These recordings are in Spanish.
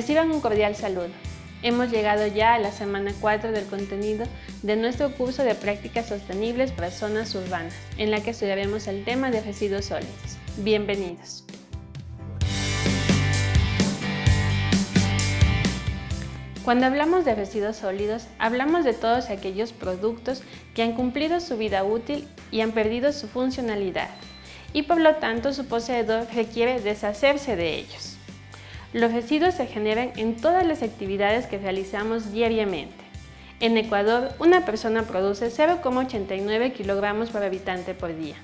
Reciban un cordial saludo. Hemos llegado ya a la semana 4 del contenido de nuestro curso de prácticas sostenibles para zonas urbanas, en la que estudiaremos el tema de residuos sólidos. Bienvenidos. Cuando hablamos de residuos sólidos, hablamos de todos aquellos productos que han cumplido su vida útil y han perdido su funcionalidad, y por lo tanto su poseedor requiere deshacerse de ellos. Los residuos se generan en todas las actividades que realizamos diariamente. En Ecuador, una persona produce 0,89 kilogramos por habitante por día.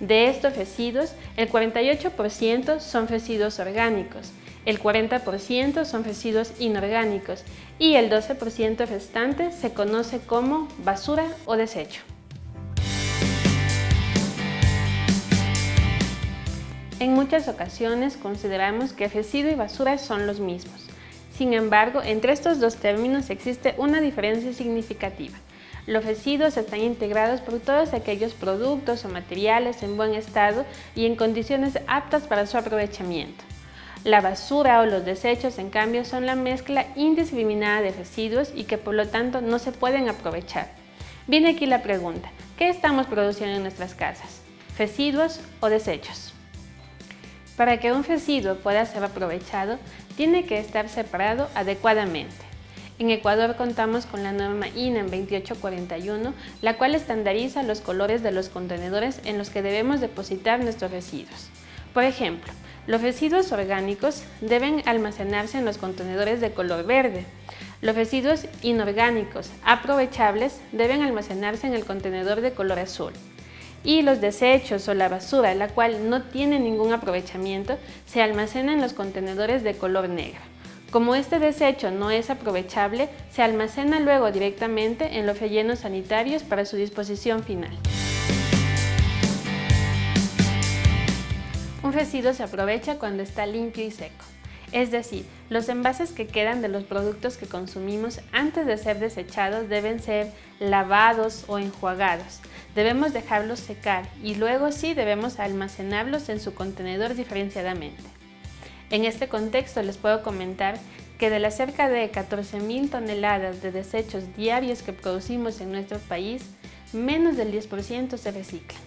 De estos residuos, el 48% son residuos orgánicos, el 40% son residuos inorgánicos y el 12% restante se conoce como basura o desecho. En muchas ocasiones consideramos que residuo y basura son los mismos. Sin embargo, entre estos dos términos existe una diferencia significativa. Los residuos están integrados por todos aquellos productos o materiales en buen estado y en condiciones aptas para su aprovechamiento. La basura o los desechos, en cambio, son la mezcla indiscriminada de residuos y que por lo tanto no se pueden aprovechar. Viene aquí la pregunta, ¿qué estamos produciendo en nuestras casas? ¿Residuos o desechos? Para que un residuo pueda ser aprovechado, tiene que estar separado adecuadamente. En Ecuador contamos con la norma INAM 2841, la cual estandariza los colores de los contenedores en los que debemos depositar nuestros residuos. Por ejemplo, los residuos orgánicos deben almacenarse en los contenedores de color verde. Los residuos inorgánicos aprovechables deben almacenarse en el contenedor de color azul y los desechos o la basura, la cual no tiene ningún aprovechamiento, se almacena en los contenedores de color negro. Como este desecho no es aprovechable, se almacena luego directamente en los rellenos sanitarios para su disposición final. Un residuo se aprovecha cuando está limpio y seco. Es decir, los envases que quedan de los productos que consumimos antes de ser desechados deben ser lavados o enjuagados. Debemos dejarlos secar y luego sí debemos almacenarlos en su contenedor diferenciadamente. En este contexto les puedo comentar que de las cerca de 14.000 toneladas de desechos diarios que producimos en nuestro país, menos del 10% se reciclan.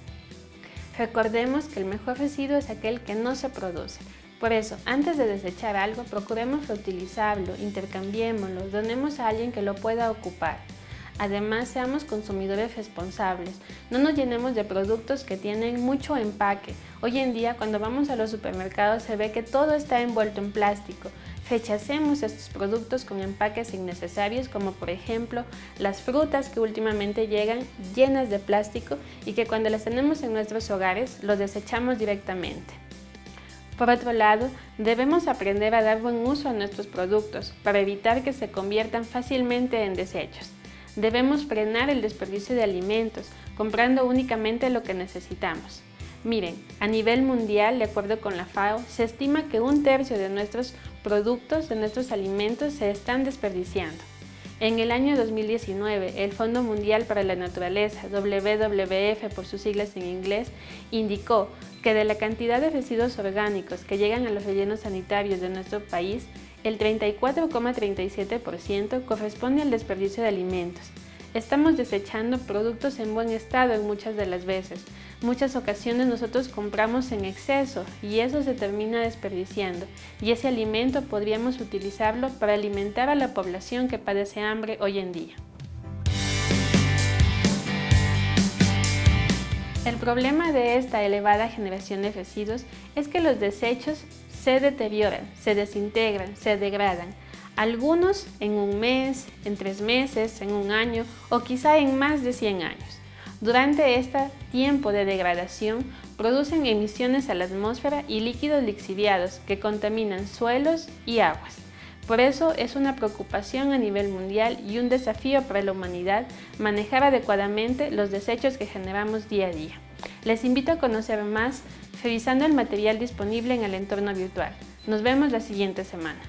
Recordemos que el mejor residuo es aquel que no se produce, por eso, antes de desechar algo, procuremos reutilizarlo, intercambiémoslo, donemos a alguien que lo pueda ocupar. Además, seamos consumidores responsables. No nos llenemos de productos que tienen mucho empaque. Hoy en día, cuando vamos a los supermercados, se ve que todo está envuelto en plástico. Rechacemos estos productos con empaques innecesarios, como por ejemplo las frutas que últimamente llegan llenas de plástico y que cuando las tenemos en nuestros hogares, los desechamos directamente. Por otro lado, debemos aprender a dar buen uso a nuestros productos para evitar que se conviertan fácilmente en desechos. Debemos frenar el desperdicio de alimentos, comprando únicamente lo que necesitamos. Miren, a nivel mundial, de acuerdo con la FAO, se estima que un tercio de nuestros productos, de nuestros alimentos, se están desperdiciando. En el año 2019, el Fondo Mundial para la Naturaleza, WWF por sus siglas en inglés, indicó que de la cantidad de residuos orgánicos que llegan a los rellenos sanitarios de nuestro país, el 34,37% corresponde al desperdicio de alimentos. Estamos desechando productos en buen estado en muchas de las veces. Muchas ocasiones nosotros compramos en exceso y eso se termina desperdiciando y ese alimento podríamos utilizarlo para alimentar a la población que padece hambre hoy en día. El problema de esta elevada generación de residuos es que los desechos se deterioran, se desintegran, se degradan algunos en un mes, en tres meses, en un año o quizá en más de 100 años. Durante este tiempo de degradación producen emisiones a la atmósfera y líquidos lixiviados que contaminan suelos y aguas. Por eso es una preocupación a nivel mundial y un desafío para la humanidad manejar adecuadamente los desechos que generamos día a día. Les invito a conocer más revisando el material disponible en el entorno virtual. Nos vemos la siguiente semana.